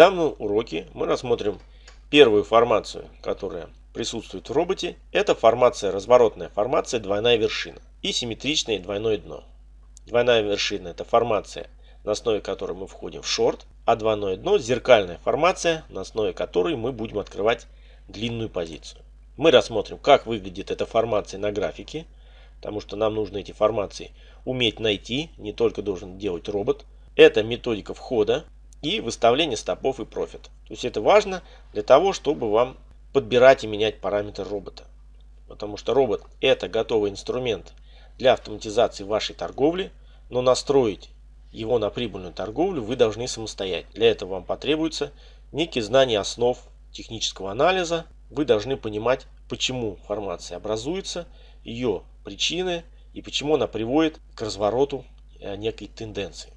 данном уроке мы рассмотрим первую формацию, которая присутствует в роботе. Это формация, разворотная формация, двойная вершина и симметричное двойное дно. Двойная вершина это формация, на основе которой мы входим в шорт, а двойное дно зеркальная формация, на основе которой мы будем открывать длинную позицию. Мы рассмотрим, как выглядит эта формация на графике, потому что нам нужно эти формации уметь найти, не только должен делать робот. Это методика входа и выставление стопов и профит. То есть это важно для того, чтобы вам подбирать и менять параметры робота. Потому что робот это готовый инструмент для автоматизации вашей торговли, но настроить его на прибыльную торговлю вы должны самостоятельно. Для этого вам потребуется некие знания основ технического анализа. Вы должны понимать, почему формация образуется, ее причины и почему она приводит к развороту э, некой тенденции.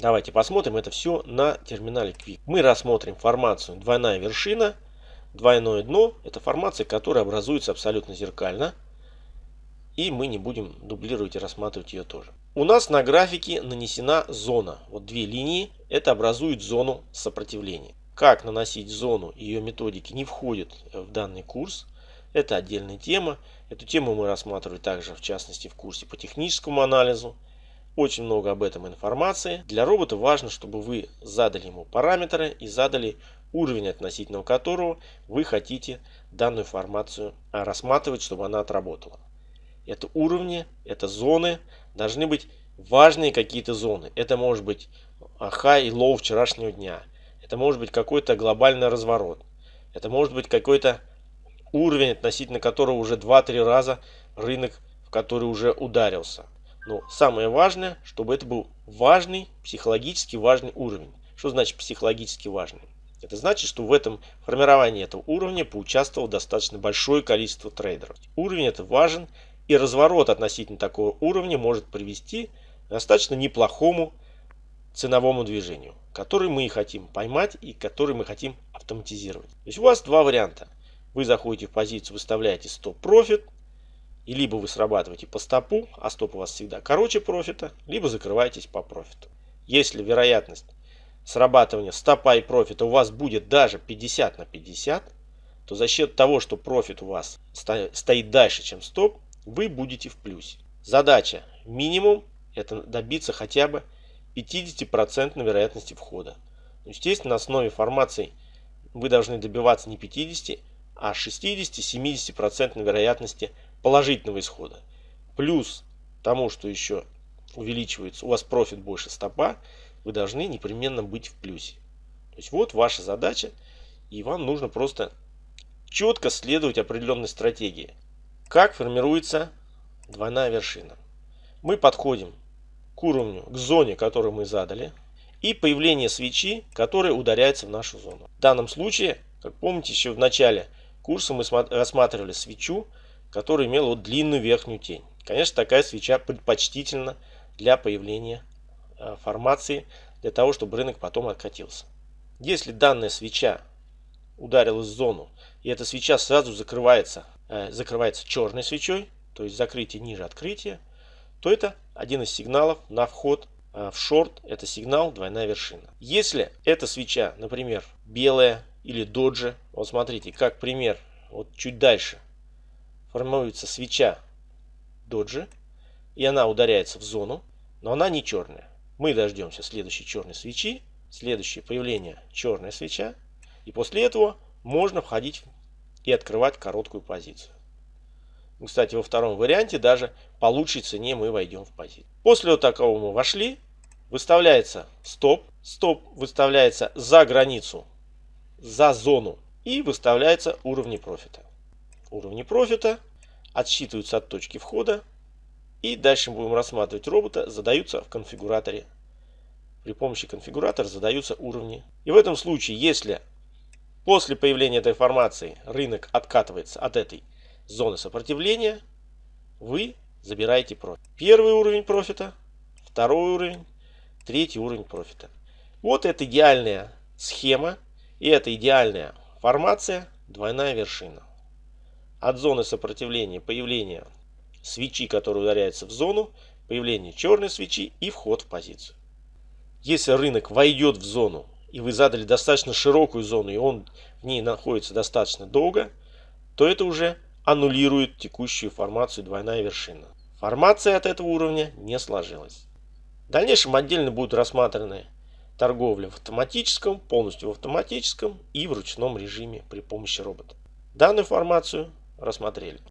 Давайте посмотрим это все на терминале Quick. Мы рассмотрим формацию двойная вершина, двойное дно. Это формация, которая образуется абсолютно зеркально. И мы не будем дублировать и рассматривать ее тоже. У нас на графике нанесена зона. Вот две линии. Это образует зону сопротивления. Как наносить зону, ее методики не входят в данный курс. Это отдельная тема. Эту тему мы рассматривали также, в частности, в курсе по техническому анализу. Очень много об этом информации. Для робота важно, чтобы вы задали ему параметры и задали уровень, относительно которого вы хотите данную информацию рассматривать, чтобы она отработала. Это уровни, это зоны, должны быть важные какие-то зоны. Это может быть high и low вчерашнего дня. Это может быть какой-то глобальный разворот. Это может быть какой-то уровень, относительно которого уже 2-3 раза рынок, в который уже ударился. Но самое важное, чтобы это был важный, психологически важный уровень. Что значит психологически важный? Это значит, что в этом формировании этого уровня поучаствовало достаточно большое количество трейдеров. Уровень это важен, и разворот относительно такого уровня может привести к достаточно неплохому ценовому движению, который мы и хотим поймать и который мы хотим автоматизировать. То есть у вас два варианта. Вы заходите в позицию, выставляете стоп-профит, и либо вы срабатываете по стопу, а стоп у вас всегда короче профита, либо закрываетесь по профиту. Если вероятность срабатывания стопа и профита у вас будет даже 50 на 50, то за счет того, что профит у вас стоит дальше, чем стоп, вы будете в плюсе. Задача минимум это добиться хотя бы 50% вероятности входа. Естественно, на основе формации вы должны добиваться не 50, а 60-70% вероятности положительного исхода. Плюс тому, что еще увеличивается, у вас профит больше стопа, вы должны непременно быть в плюсе. То есть вот ваша задача, и вам нужно просто четко следовать определенной стратегии. Как формируется двойная вершина? Мы подходим к уровню, к зоне, которую мы задали, и появление свечи, которая ударяется в нашу зону. В данном случае, как помните, еще в начале курса мы рассматривали свечу, которая имела вот длинную верхнюю тень. Конечно, такая свеча предпочтительна для появления э, формации, для того, чтобы рынок потом откатился. Если данная свеча ударилась в зону, и эта свеча сразу закрывается, э, закрывается черной свечой, то есть закрытие ниже открытия, то это один из сигналов на вход э, в шорт, это сигнал двойная вершина. Если эта свеча, например, белая или доджи. Вот смотрите, как пример, вот чуть дальше формируется свеча доджи, и она ударяется в зону, но она не черная. Мы дождемся следующей черной свечи, следующее появление черная свеча, и после этого можно входить и открывать короткую позицию. Кстати, во втором варианте даже по лучшей цене мы войдем в позицию. После вот такого мы вошли, выставляется стоп. Стоп выставляется за границу за зону и выставляются уровни профита. Уровни профита отсчитываются от точки входа и дальше будем рассматривать робота, задаются в конфигураторе. При помощи конфигуратора задаются уровни. И в этом случае, если после появления этой формации рынок откатывается от этой зоны сопротивления, вы забираете профит. Первый уровень профита, второй уровень, третий уровень профита. Вот это идеальная схема и это идеальная формация, двойная вершина. От зоны сопротивления появление свечи, которая ударяется в зону, появление черной свечи и вход в позицию. Если рынок войдет в зону и вы задали достаточно широкую зону, и он в ней находится достаточно долго, то это уже аннулирует текущую формацию двойная вершина. Формация от этого уровня не сложилась. В дальнейшем отдельно будут рассмотрены торговля в автоматическом, полностью в автоматическом и в ручном режиме при помощи робота. Данную формацию рассмотрели.